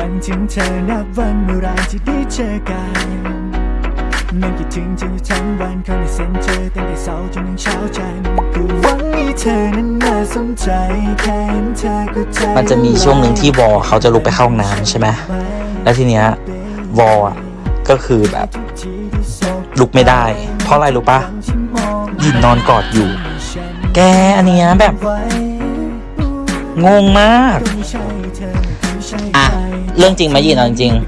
วันถึงเธอนับวันเมื่อไรที่ได้เจอกันนั่งคิดถึงเธออยู่ทั้งวันคอยได้เซ็นเจอตั้งแต่เช้าจนถึงเช้าจันทร์คือหวังให้เธอนั้นน่าสนใจแค่เห็นเธอก็ใจมันจะมีช่วงหนึ่งที่วอเขาจะลุกไปเข้าห้องน้ำใช่ไหมแล้วทีเนี้ยวออะก็คือแบบลุกไม่ได้ เพราะอะไรรู้ปะยินนอนกอดอยู่ แกอันเนี้ยแบบงงมาก อะเรื่องจริงไหมยินเอาจริงๆ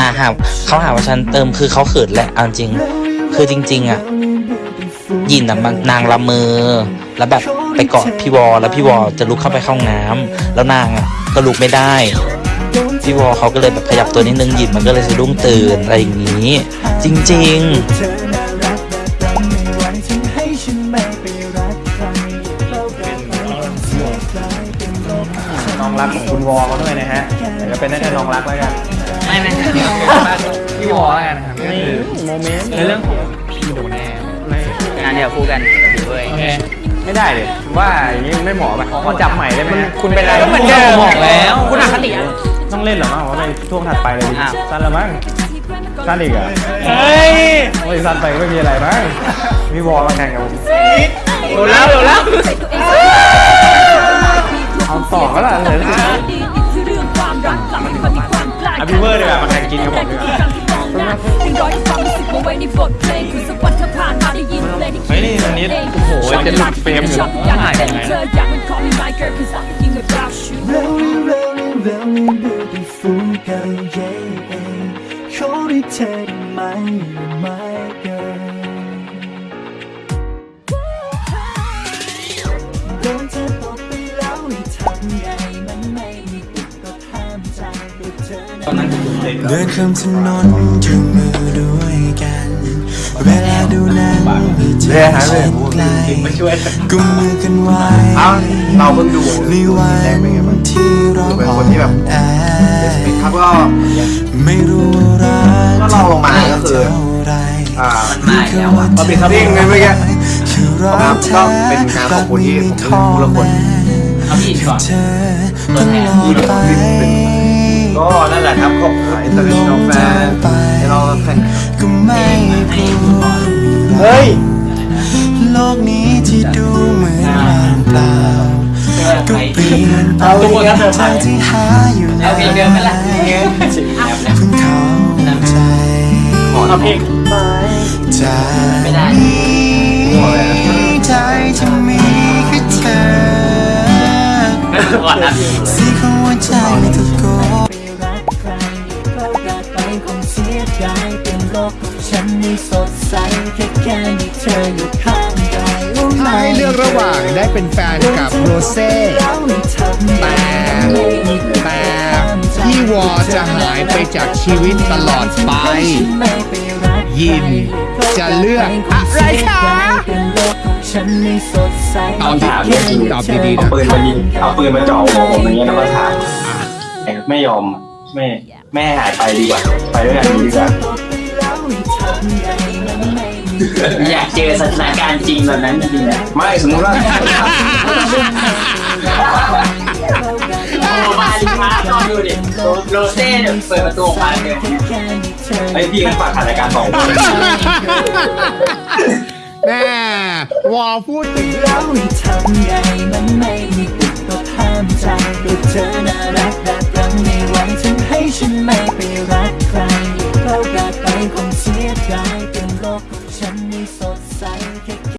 อะหาเขาหาว่าฉันเติมคือเขาเขินแหละเอาจริง คือจริง ๆ อะยินอะมันนางละเมอแล้วแบบไปเกาะพี่วอแล้วพี่วอจะลุกเข้าไปเข้าห้องน้ำแล้วนางอะก็ลุกไม่ได้ พี่วอเขาก็เลยแบบขยับตัวนิดนึงหยินมันก็เลยสะดุ้งตื่นอะไรอย่างนี้ จริง ๆ น้องรักของคุณวอเขาด้วยนะฮะแต่ก็เป็นได้แค่น้องรักแล้วกันไม่ไม่พี่วอแล้วกันครับก็คือโมเมนต์ในเรื่องของพี่โดนแน่งานเดียวคู่กันถือเว้ยไม่ได้เลยว่าอย่างนี้ไม่เหมาะไปขอจับใหม่ได้ไหมคุณเป็นอะไรก็เหมือนเดิมบอกแล้วคุณอคติต้องเล่นหรอมั้งว่าไปช่วงถัดไปเลยสั้นละมั้งสั้นอีกเหรอเฮ้ยโอ้ยสั้นไปไม่มีอะไรมั้งพี่วอลมาแข่งกับผม เฮ้ยนี่อันนี้โอ้โหจะหลุดเฟรมอยู่ Rolling, เดินข้ามถนนจูงมือด้วยกันเวลาดูหนังมีเธอชิดใกลกุมมือกันไว้เราเพิ่งดูในวันที่เราเป็นคนที่แบบแอครับก็ไม่รู้รักก็ลองลงมาก็คือเท่าไรอ่ามาแล้วอะมาปิดทับทิงเลยเมื่อกี้ครับก็เป็นการขอบคุณที่ผมได้รู้ละคนเอาพี่ก่อนเธอตลอดไป ก็นั่นแหละครับขอบคุณ international fan ที่เราแข่งก็ไม่กลัวเฮ้ยโลกนี้ที่ดูเหมือนว่างเปล่าก็เปลี่ยนไปเอาทุกคนนะเธอที่หาอยู่เอาเพลงเดิมไหมล่ะเพิ่งเข้าใจเอาเพลงจากไม่ได้นี้ใจจะมีแค่เธอ ฉันไม่สดใสแค่แค่มีเธออยู่ข้างกายถ้าให้เลือกระหว่างได้เป็นแฟนกับโรเซ่แต่แต่พี่วอจะหายไปจากชีวิตตลอดไป ยินจะเลือกอะไรคะฉันไม่สดใสตอบดีๆตอบดีๆนะปืนมายิงเอาปืนมาจ่อหัวผมอย่างเงี้ยแล้วก็ถามไม่ยอมไม่แม่หายไปดีกว่า ไปด้วยกันดีกว่า อยากเจอสถานการณ์จริงแบบนั้นจริงๆนะไม่สมมติว่าโอ้มาดิมาลองดูดิโรเซ่เนี่ยเปิดประตูออกมาเลยไอพี่มันฝากถ่ายรายการสองคนแม่วอพูดถึงแล้วทำไงมันไม่มีปิดก็ห้ามใจด้วเธอน่ารัก